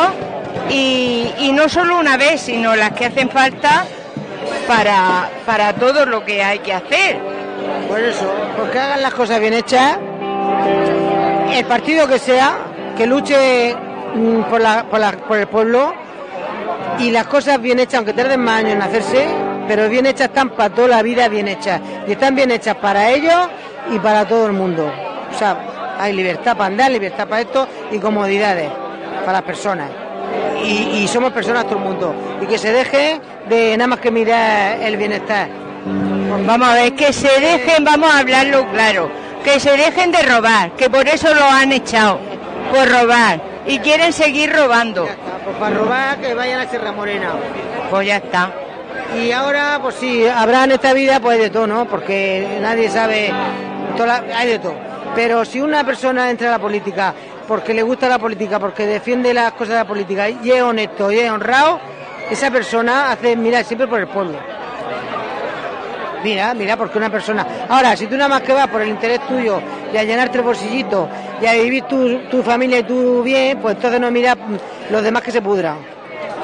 y, no solo una vez, sino las que hacen falta para, para todo lo que hay que hacer. Por eso, porque hagan las cosas bien hechas, el partido que sea, que luche mm, por, la- por por el pueblo y las cosas bien hechas, aunque tarden más años en hacerse, pero bien hechas están para toda la vida bien hechas. Y están bien hechas para ellos y para todo el mundo. O sea, hay libertad para andar, libertad para esto y comodidades para las personas. Y, y somos personas todo el mundo. Y que se deje de nada más que mirar el bienestar. Vamos a ver, que se dejen, vamos a hablarlo claro, que se dejen de robar, que por eso lo han echado, por robar, y quieren seguir robando. Pues para robar que vayan a Sierra Morena. Pues ya está. Y ahora, pues sí, habrá en esta vida pues de todo, ¿no? Porque nadie sabe, la- hay de todo. Pero si una persona entra a la política porque le gusta la política, porque defiende las cosas de la política y es honesto y es honrado, esa persona hace mirar siempre por el pueblo. Mira, mira, porque una persona... Ahora, si tú nada más que vas por el interés tuyo y a llenarte el bolsillito y a vivir tu, tu familia y tu bien, pues entonces no miras mm, los demás que se pudran.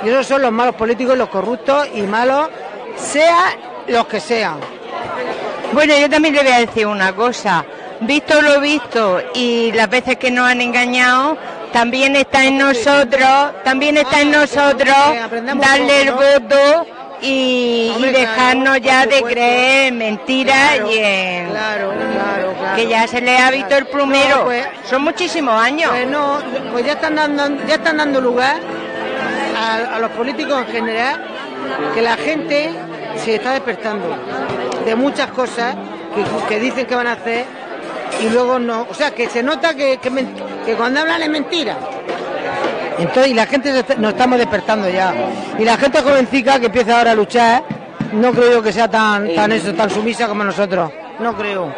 Y esos son los malos políticos, los corruptos y malos, sea los que sean. Bueno, yo también le voy a decir una cosa. Visto lo visto y las veces que nos han engañado, también está en nosotros, también está en nosotros darle el voto y, y dejarnos ya de creer en mentiras y en que ya se le ha visto el plumero. No, pues- Son muchísimos años. Pues no, pues ya están dando, ya están dando lugar a, a los políticos en general que la gente se está despertando de muchas cosas que, que dicen que van a hacer y luego no. O sea, que se nota que, que, men- que cuando hablan es mentira. Entonces, y la gente se está- nos estamos despertando ya. Y la gente jovencica que empieza ahora a luchar, no creo que sea tan, tan eso, tan sumisa como nosotros. No creo.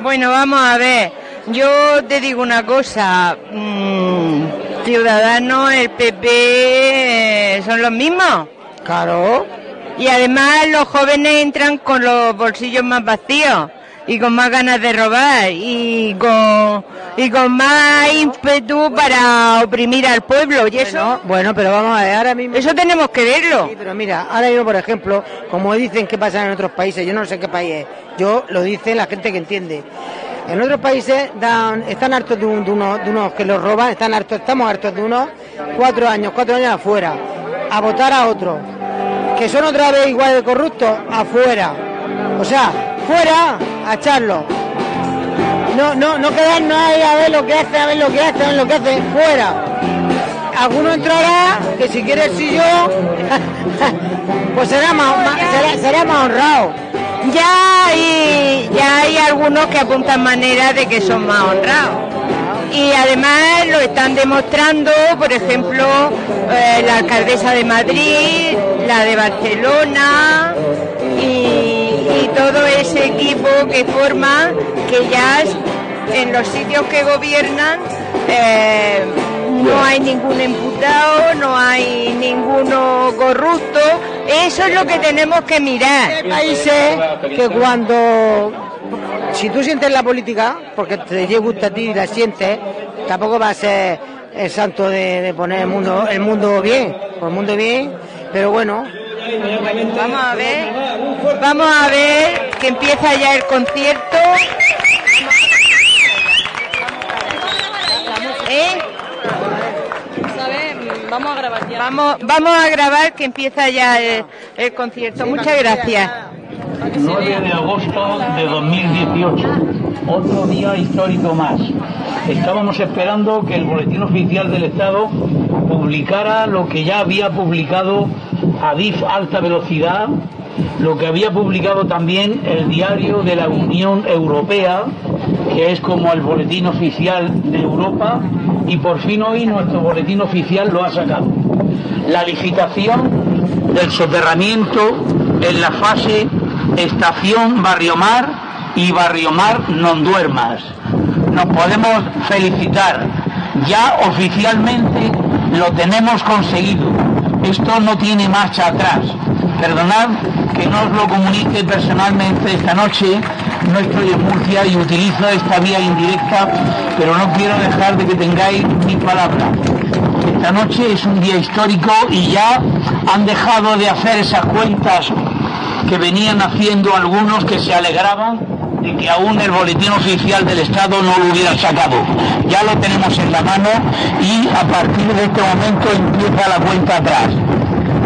Bueno, vamos a ver. Yo te digo una cosa. mm, Ciudadanos, el PP eh, son los mismos. Claro. Y además los jóvenes entran con los bolsillos más vacíos y con más ganas de robar y con y con más ímpetu para oprimir al pueblo y eso Bueno, pero vamos a ver, ahora mismo... eso tenemos que verlo. Sí, pero mira, ahora mismo, por ejemplo, como dicen que pasa en otros países, yo no sé qué país es, yo lo dice la gente que entiende. En otros países están hartos de, un- de unos, que los roban, están hartos, estamos hartos de unos cuatro años, cuatro años afuera, a votar a otros, que son otra vez igual de corruptos, afuera. O sea, fuera a echarlo. No, no, no quedarnos ahí a ver lo que hace, a ver lo que hace, a ver lo que hace, fuera. Alguno entrará, que si quiere el sillón, pues será más, será más honrado. Ya hay, ya hay algunos que apuntan maneras de que son más honrados. Y además lo están demostrando, por ejemplo, eh, la alcaldesa de Madrid, la de Barcelona y, todo ese equipo que forma que ya en los sitios que gobiernan eh, no hay ningún imputado, no hay ninguno corrupto. Eso es lo que tenemos que mirar. Hay países que cuando si tú sientes la política, porque te gusta a ti y la sientes, tampoco va a ser el santo de, de poner el mundo, el mundo bien, por el mundo bien, pero bueno. Vamos a ver, vamos a ver que empieza ya el concierto. ¿Eh? Vamos a grabar ya. Vamos, vamos a grabar que empieza ya el, el concierto. Muchas gracias. 9 de agosto de 2018, otro día histórico más. Estábamos esperando que el Boletín Oficial del Estado publicara lo que ya había publicado Adif Alta Velocidad, lo que había publicado también el Diario de la Unión Europea, que es como el Boletín Oficial de Europa, y por fin hoy nuestro Boletín Oficial lo ha sacado. La licitación del soterramiento en la fase Estación Barriomar y Barriomar Non Duermas. Nos podemos felicitar. Ya oficialmente lo tenemos conseguido. Esto no tiene marcha atrás. Perdonad que no os lo comunique personalmente esta noche. No estoy en Murcia y utilizo esta vía indirecta, pero no quiero dejar de que tengáis mi palabra. Esta noche es un día histórico y ya han dejado de hacer esas cuentas que venían haciendo algunos que se alegraban de que aún el boletín oficial del Estado no lo hubiera sacado. Ya lo tenemos en la mano y a partir de este momento empieza la cuenta atrás.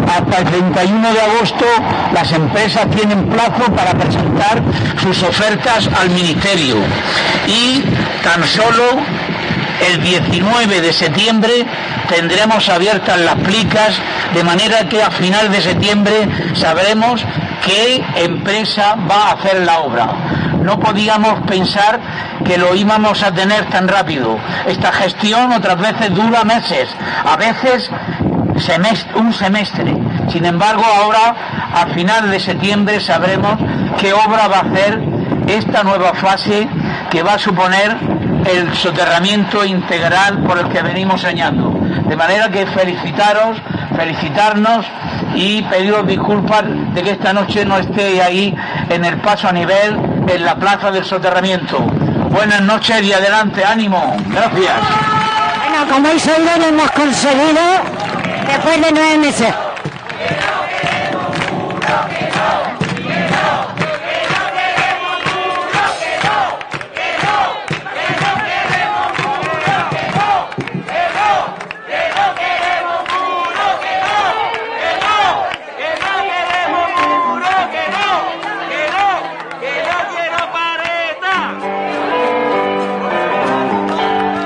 Hasta el 31 de agosto las empresas tienen plazo para presentar sus ofertas al Ministerio y tan solo el 19 de septiembre tendremos abiertas las plicas de manera que a final de septiembre sabremos qué empresa va a hacer la obra. No podíamos pensar que lo íbamos a tener tan rápido. Esta gestión otras veces dura meses, a veces semestre- un semestre. Sin embargo, ahora, a final de septiembre, sabremos qué obra va a hacer esta nueva fase que va a suponer el soterramiento integral por el que venimos soñando. De manera que felicitaros, felicitarnos y pediros disculpas de que esta noche no esté ahí en el paso a nivel en la plaza del soterramiento. Buenas noches y adelante, ánimo. Gracias. Bueno, como habéis oído, lo hemos conseguido después de nueve meses.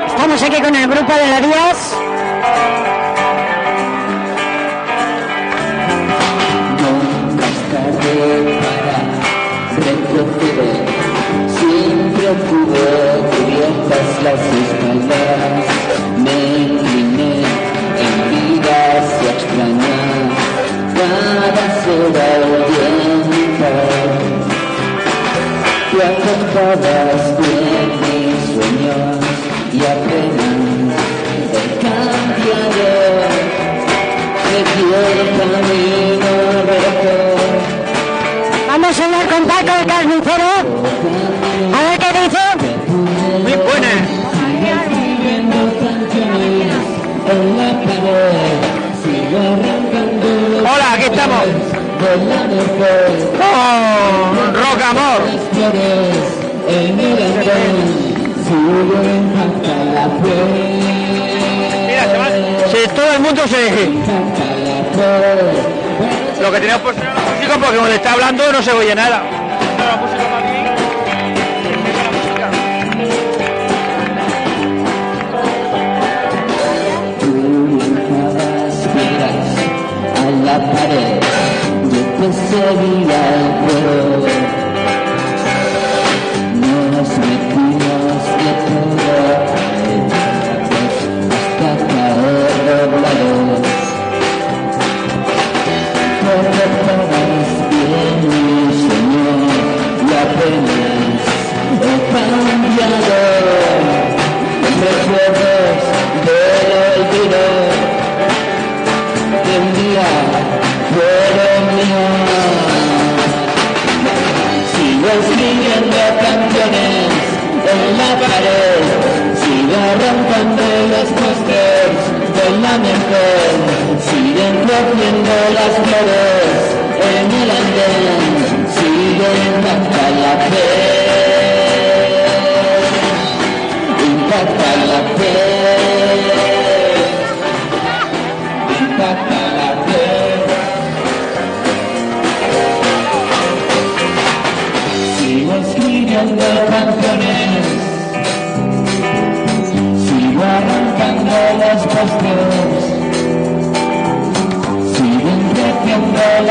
Estamos aquí con el grupo de la Díaz. Nada será el Con Rock Amor. Mira, se va. Si todo el mundo se. Lo que tenemos era la música porque cuando está hablando no se oye nada. heavy like gold. amanecer siguen rompiendo las flores en el andén siguen hasta la fe. Impacta la fe.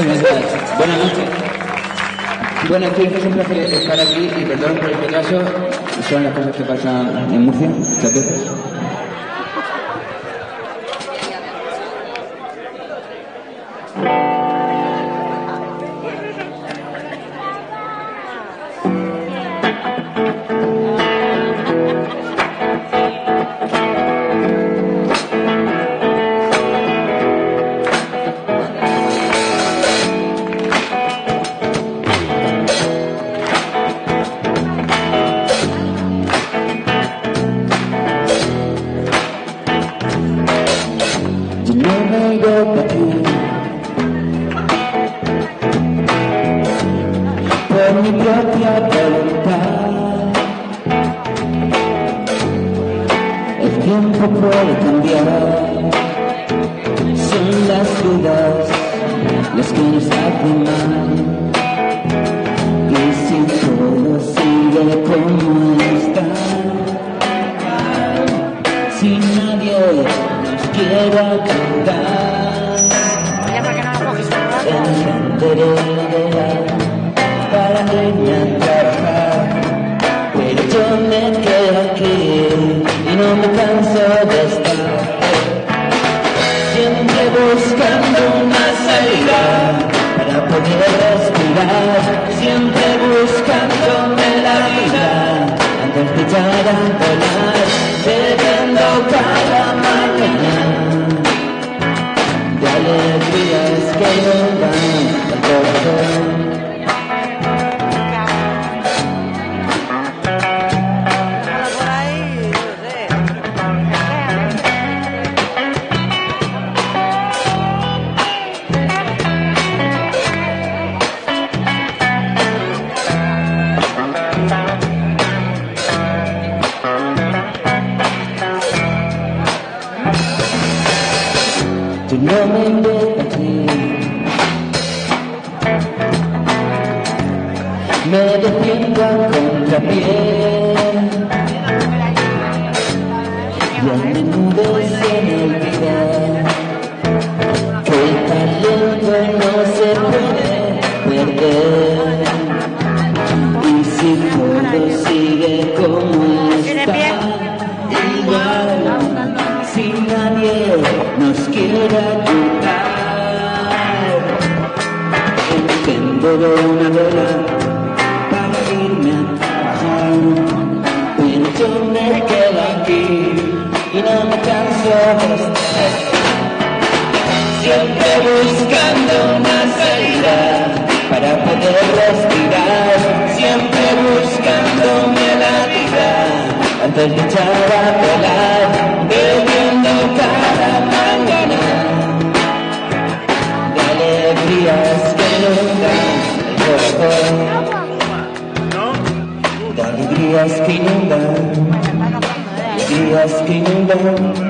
Buenas noches. Buenas noches, es un placer estar aquí y perdón por el retraso. Son las cosas que pasan en Murcia, muchas. Sin el bien, que el talento no se puede perder. Y si todo sigue como está, igual, si nadie nos quiera quitar, que tengo de una verdad. Siempre buscando una salida para poder respirar. Siempre buscándome la vida antes de echar a volar. Bebiendo cada mañana de alegrías que nunca el alegrías que inundan, alegrías que inundan.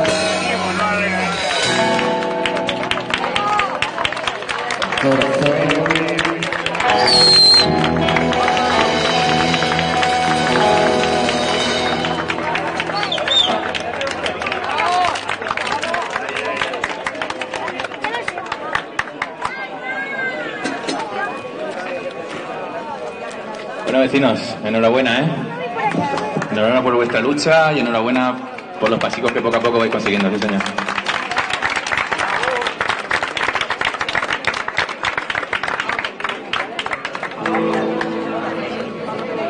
enhorabuena, ¿eh? Enhorabuena por vuestra lucha y enhorabuena por los pasicos que poco a poco vais consiguiendo, sí señor.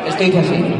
Esto así.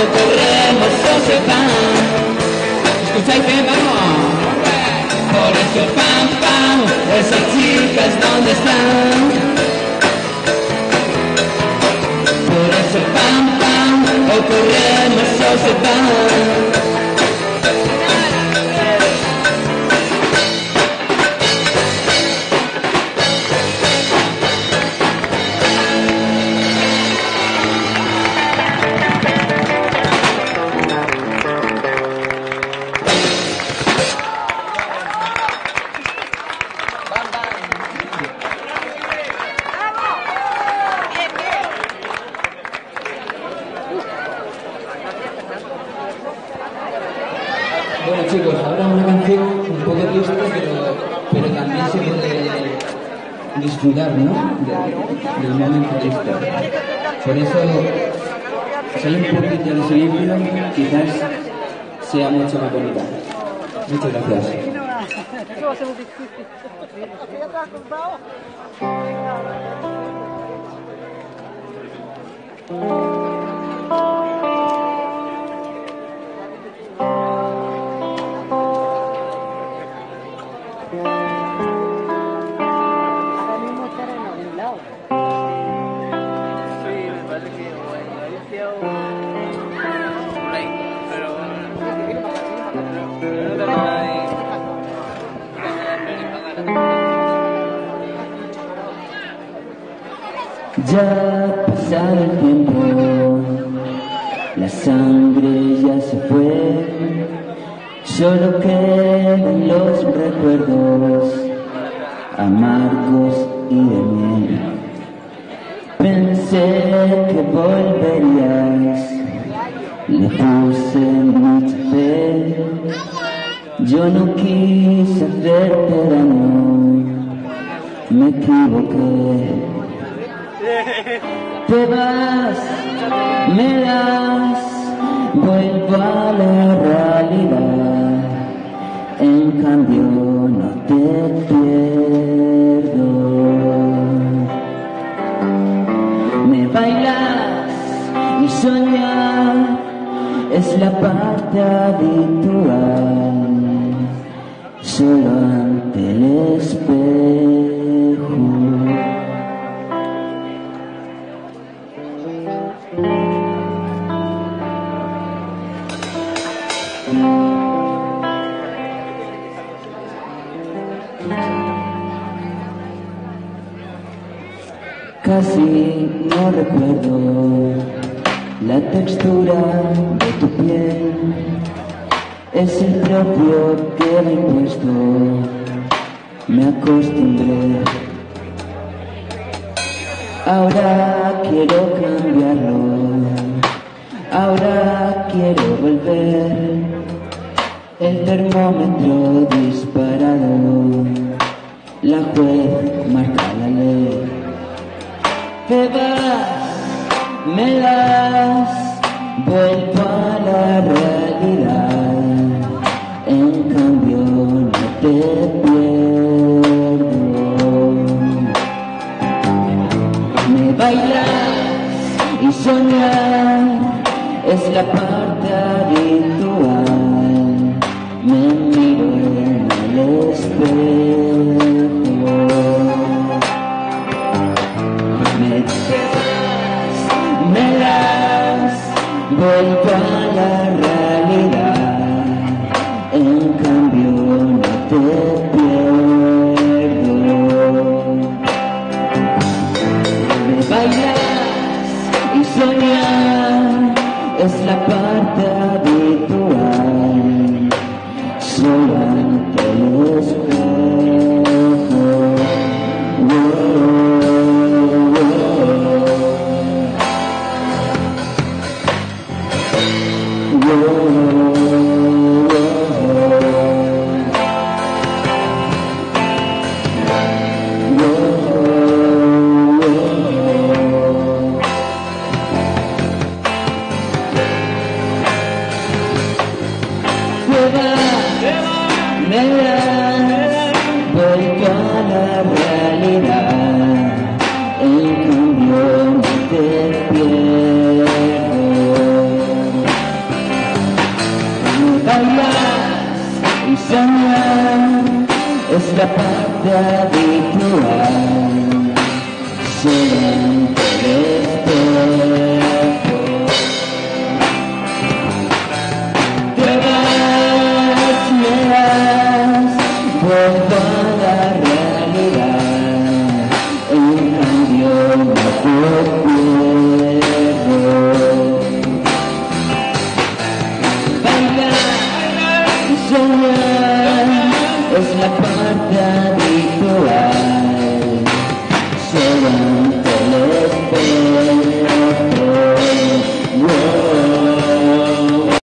el terremoto se va. Escucháis bien, vamos. Por eso, pam, pam, esas chicas, ¿dónde están? Por eso, pam, pam, el terremoto se va. Sea mucho más bonita. Muchas gracias. Pensé que volverías, le puse mucha fe, yo no quise hacerte daño, me equivoqué. Te vas, me das, vuelvo a la realidad. En cambio soñar es la parte habitual. Solo ante el espejo. Casi no recuerdo la textura de tu piel. Es el propio que me he puesto, me acostumbré. Ahora quiero cambiarlo, ahora quiero volver. El termómetro disparado, la juez marca la ley. Te vas, me das, vuelvo a la realidad. En cambio no te pierdo. Me bailas y soñar es la parte habitual. Me miro en el espejo.